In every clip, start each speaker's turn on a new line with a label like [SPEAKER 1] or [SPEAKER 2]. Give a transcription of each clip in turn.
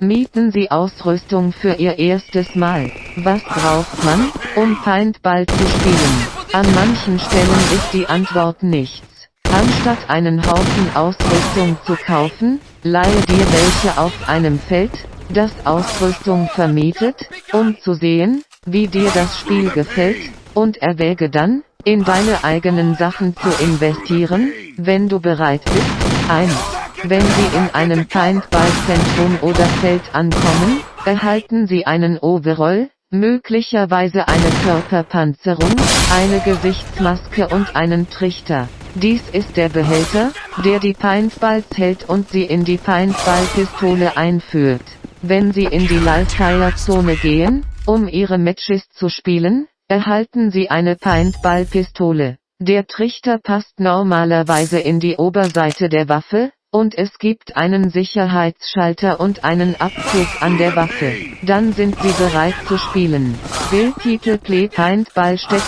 [SPEAKER 1] Mieten Sie Ausrüstung für Ihr erstes Mal. Was braucht man, um Paintball zu spielen? An manchen Stellen ist die Antwort nichts. Anstatt einen Haufen Ausrüstung zu kaufen, leihe dir welche auf einem Feld, das Ausrüstung vermietet, um zu sehen, wie dir das Spiel gefällt, und erwäge dann, in deine eigenen Sachen zu investieren, wenn du bereit bist. 1. Wenn Sie in einem Paintball-Zentrum oder Feld ankommen, erhalten Sie einen Overall, möglicherweise eine Körperpanzerung, eine Gesichtsmaske und einen Trichter. Dies ist der Behälter, der die Paintballs hält und sie in die Paintball-Pistole einführt. Wenn Sie in die Live-Fire-Zone gehen, um Ihre Matches zu spielen, erhalten Sie eine Paintball-Pistole. Der Trichter passt normalerweise in die Oberseite der Waffe, und es gibt einen Sicherheitsschalter und einen Abzug an der Waffe. Dann sind Sie bereit zu spielen. Bildtitel Play Paintball Step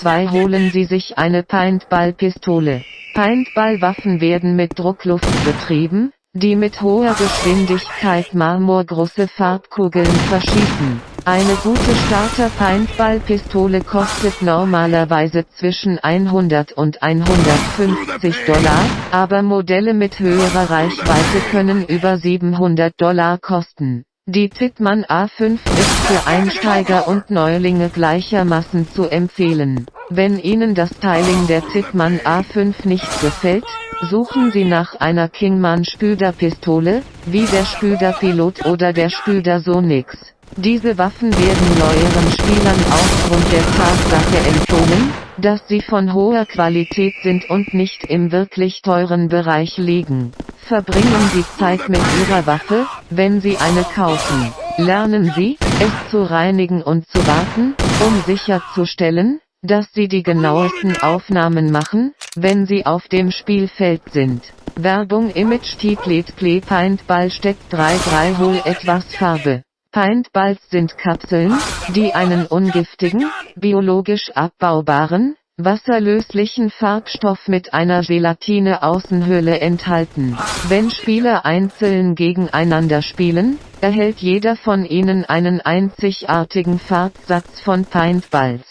[SPEAKER 1] 2 holen Sie sich eine Paintball-Pistole. Paintball-Waffen werden mit Druckluft betrieben, die mit hoher Geschwindigkeit marmorgroße Farbkugeln verschießen. Eine gute Starter-Paintball-Pistole kostet normalerweise zwischen 100 und 150 Dollar, aber Modelle mit höherer Reichweite können über 700 Dollar kosten. Die Titman A5 ist für Einsteiger und Neulinge gleichermaßen zu empfehlen. Wenn Ihnen das Styling der Titman A5 nicht gefällt, suchen Sie nach einer Kingman Spüder-Pistole, wie der Spüder Pilot oder der Spüder Sonix. Diese Waffen werden neueren Spielern aufgrund der Tatsache empfohlen, dass sie von hoher Qualität sind und nicht im wirklich teuren Bereich liegen. Verbringen Sie Zeit mit Ihrer Waffe, wenn Sie eine kaufen. Lernen Sie, es zu reinigen und zu warten, um sicherzustellen, dass Sie die genauesten Aufnahmen machen, wenn Sie auf dem Spielfeld sind. Werbung Image Titlet Play Paintball steckt 3-3 Hol etwas Farbe. Paintballs sind Kapseln, die einen ungiftigen, biologisch abbaubaren, wasserlöslichen Farbstoff mit einer Gelatine-Außenhülle enthalten. Wenn Spieler einzeln gegeneinander spielen, erhält jeder von ihnen einen einzigartigen Farbsatz von Paintballs.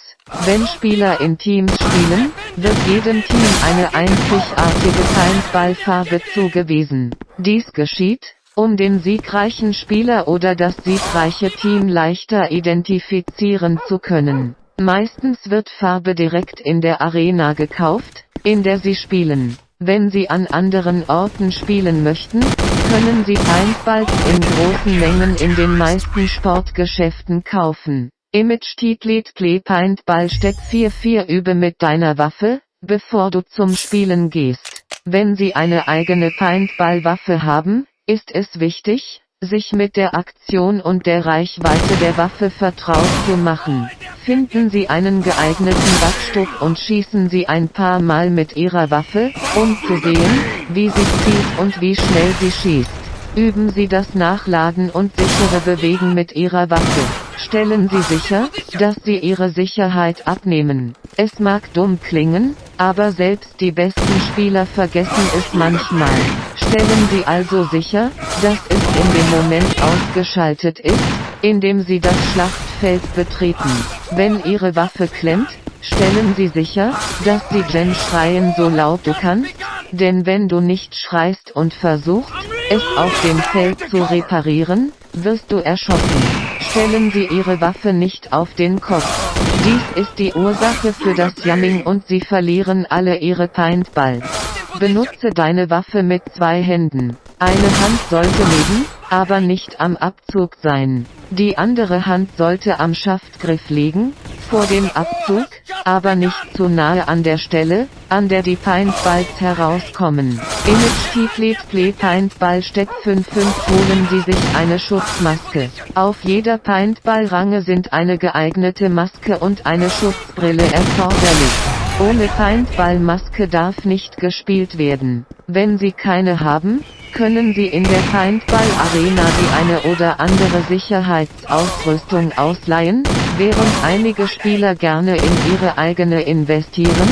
[SPEAKER 1] Wenn Spieler in Teams spielen, wird jedem Team eine einzigartige Paintballfarbe zugewiesen. Dies geschieht, um den siegreichen Spieler oder das siegreiche Team leichter identifizieren zu können. Meistens wird Farbe direkt in der Arena gekauft, in der sie spielen. Wenn Sie an anderen Orten spielen möchten, können Sie Paintballs in großen Mengen in den meisten Sportgeschäften kaufen. Image Titlet Play Paintball Step 44 Übe mit deiner Waffe, bevor du zum Spielen gehst. Wenn Sie eine eigene Paintball-Waffe haben, ist es wichtig, sich mit der Aktion und der Reichweite der Waffe vertraut zu machen. Finden Sie einen geeigneten Backstück und schießen Sie ein paar Mal mit Ihrer Waffe, um zu sehen, wie sie zielt und wie schnell sie schießt. Üben Sie das Nachladen und sichere Bewegen mit Ihrer Waffe. Stellen Sie sicher, dass Sie Ihre Sicherheit abnehmen. Es mag dumm klingen, aber selbst die besten Spieler vergessen es manchmal. Stellen Sie also sicher, dass es in dem Moment ausgeschaltet ist, in dem Sie das Schlachtfeld betreten. Wenn Ihre Waffe klemmt, stellen Sie sicher, dass Sie Jen schreien so laut du kannst, denn wenn du nicht schreist und versuchst, es auf dem Feld zu reparieren, wirst du erschossen. Stellen Sie Ihre Waffe nicht auf den Kopf. Dies ist die Ursache für das Jamming und Sie verlieren alle Ihre Paintballs. Benutze deine Waffe mit zwei Händen. Eine Hand sollte neben, aber nicht am Abzug sein. Die andere Hand sollte am Schaftgriff liegen, vor dem Abzug, aber nicht zu nahe an der Stelle, an der die Paintballs herauskommen. Image Tiflet Play Paintball Step 55 holen Sie sich eine Schutzmaske. Auf jeder Paintball-Range sind eine geeignete Maske und eine Schutzbrille erforderlich. Ohne Paintball-Maske darf nicht gespielt werden. Wenn Sie keine haben, können Sie in der Paintball-Arena die eine oder andere Sicherheitsausrüstung ausleihen, während einige Spieler gerne in ihre eigene investieren.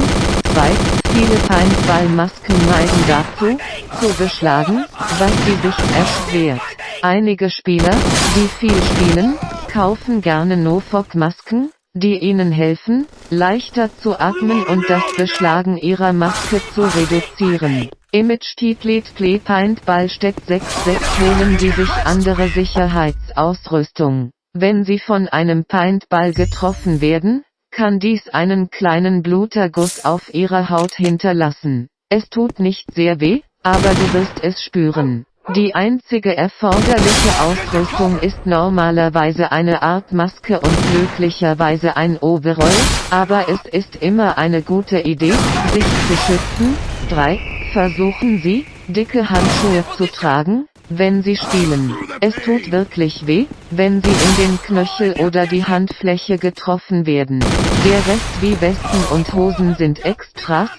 [SPEAKER 1] 2. Viele Paintball-Masken neigen dazu, zu beschlagen, was die Sicht erschwert. Einige Spieler, die viel spielen, kaufen gerne Nofok-Masken, die ihnen helfen, leichter zu atmen und das Beschlagen ihrer Maske zu reduzieren. Image Titlet Play Paintball steckt 6.6 holen Sie sich andere Sicherheitsausrüstung. Wenn Sie von einem Paintball getroffen werden, kann dies einen kleinen Bluterguss auf Ihrer Haut hinterlassen. Es tut nicht sehr weh, aber du wirst es spüren. Die einzige erforderliche Ausrüstung ist normalerweise eine Art Maske und möglicherweise ein Overall, aber es ist immer eine gute Idee, sich zu schützen. 3. Versuchen Sie, dicke Handschuhe zu tragen, wenn Sie spielen. Es tut wirklich weh, wenn Sie in den Knöchel oder die Handfläche getroffen werden. Der Rest wie Westen und Hosen sind Extras.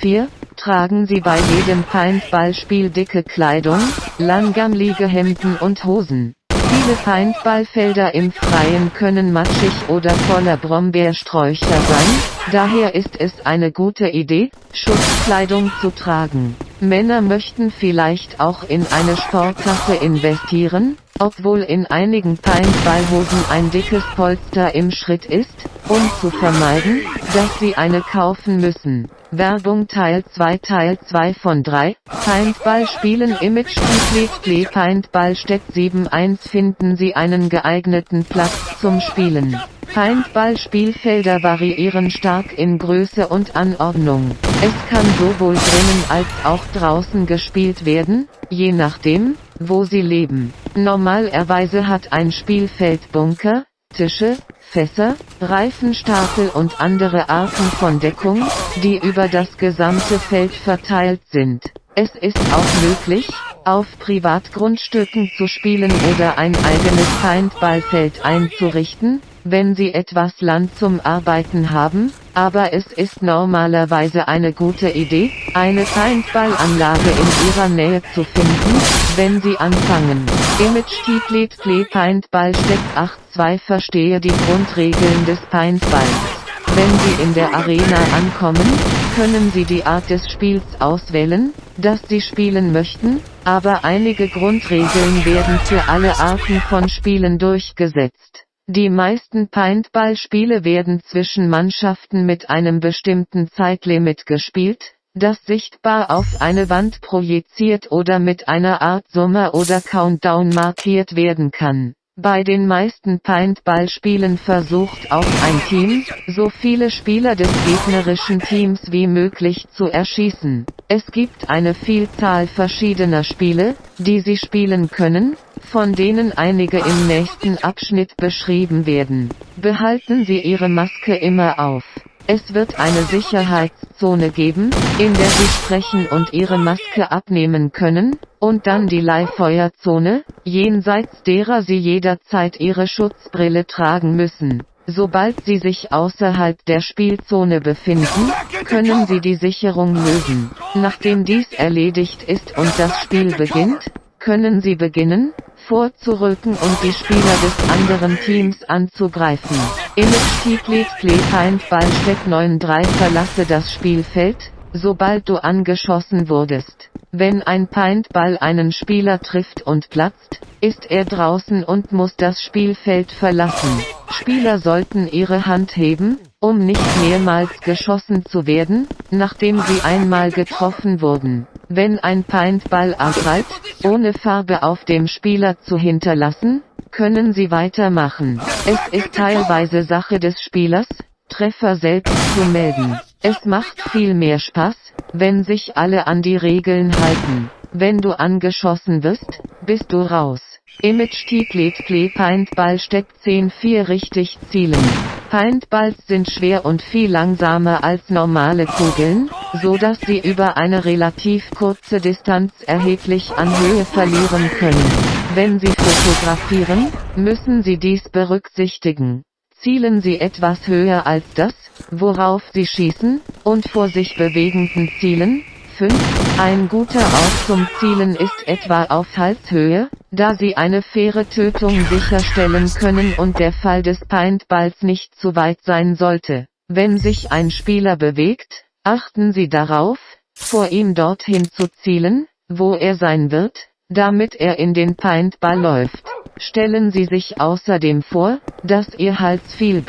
[SPEAKER 1] 4. Tragen Sie bei jedem Paintballspiel dicke Kleidung, langärmelige Hemden und Hosen. Viele Paintballfelder im Freien können matschig oder voller Brombeersträucher sein, daher ist es eine gute Idee, Schutzkleidung zu tragen. Männer möchten vielleicht auch in eine Sporttasche investieren, obwohl in einigen Paintballhosen ein dickes Polster im Schritt ist, um zu vermeiden, dass sie eine kaufen müssen. Werbung Teil 2 Teil 2 von 3 Paintball spielen Image Complete Play Paintball steckt 7.1 Finden Sie einen geeigneten Platz zum Spielen. Paintball-Spielfelder variieren stark in Größe und Anordnung. Es kann sowohl drinnen als auch draußen gespielt werden, je nachdem, wo Sie leben. Normalerweise hat ein Spielfeld Bunker, Tische, Fässer, Reifenstapel und andere Arten von Deckung, die über das gesamte Feld verteilt sind. Es ist auch möglich, auf Privatgrundstücken zu spielen oder ein eigenes Paintballfeld einzurichten, wenn Sie etwas Land zum Arbeiten haben, aber es ist normalerweise eine gute Idee, eine Paintballanlage in Ihrer Nähe zu finden, wenn Sie anfangen. Image Titlet Play Paintball steckt 8.2 Verstehe die Grundregeln des Paintballs. Wenn Sie in der Arena ankommen, können Sie die Art des Spiels auswählen, das Sie spielen möchten, aber einige Grundregeln werden für alle Arten von Spielen durchgesetzt. Die meisten Paintball-Spiele werden zwischen Mannschaften mit einem bestimmten Zeitlimit gespielt, das sichtbar auf eine Wand projiziert oder mit einer Art Sommer oder Countdown markiert werden kann. Bei den meisten Paintball-Spielen versucht auch ein Team, so viele Spieler des gegnerischen Teams wie möglich zu erschießen. Es gibt eine Vielzahl verschiedener Spiele, die sie spielen können, von denen einige im nächsten Abschnitt beschrieben werden. Behalten Sie Ihre Maske immer auf. Es wird eine Sicherheitszone geben, in der Sie sprechen und Ihre Maske abnehmen können, und dann die Leihfeuerzone, jenseits derer Sie jederzeit Ihre Schutzbrille tragen müssen. Sobald Sie sich außerhalb der Spielzone befinden, können Sie die Sicherung lösen. Nachdem dies erledigt ist und das Spiel beginnt, können Sie beginnen, vorzurücken und die Spieler des anderen Teams anzugreifen. Play Paintball Step 9.3 Verlasse das Spielfeld, sobald du angeschossen wurdest. Wenn ein Paintball einen Spieler trifft und platzt, ist er draußen und muss das Spielfeld verlassen. Spieler sollten ihre Hand heben, um nicht mehrmals geschossen zu werden, nachdem sie einmal getroffen wurden. Wenn ein Paintball angreift, ohne Farbe auf dem Spieler zu hinterlassen, können sie weitermachen. Es ist teilweise Sache des Spielers, Treffer selbst zu melden. Es macht viel mehr Spaß, wenn sich alle an die Regeln halten. Wenn du angeschossen wirst, bist du raus. Image Titlet Play Paintball steckt 10-4 richtig zielen. Paintballs sind schwer und viel langsamer als normale Kugeln, so dass sie über eine relativ kurze Distanz erheblich an Höhe verlieren können. Wenn Sie fotografieren, müssen Sie dies berücksichtigen. Zielen Sie etwas höher als das, worauf Sie schießen, und vor sich bewegenden Zielen. 5. Ein guter Ort zum Zielen ist etwa auf Halshöhe, da Sie eine faire Tötung sicherstellen können und der Fall des Paintballs nicht zu weit sein sollte. Wenn sich ein Spieler bewegt, achten Sie darauf, vor ihm dorthin zu zielen, wo er sein wird, damit er in den Paintball läuft. Stellen Sie sich außerdem vor, dass Ihr Hals viel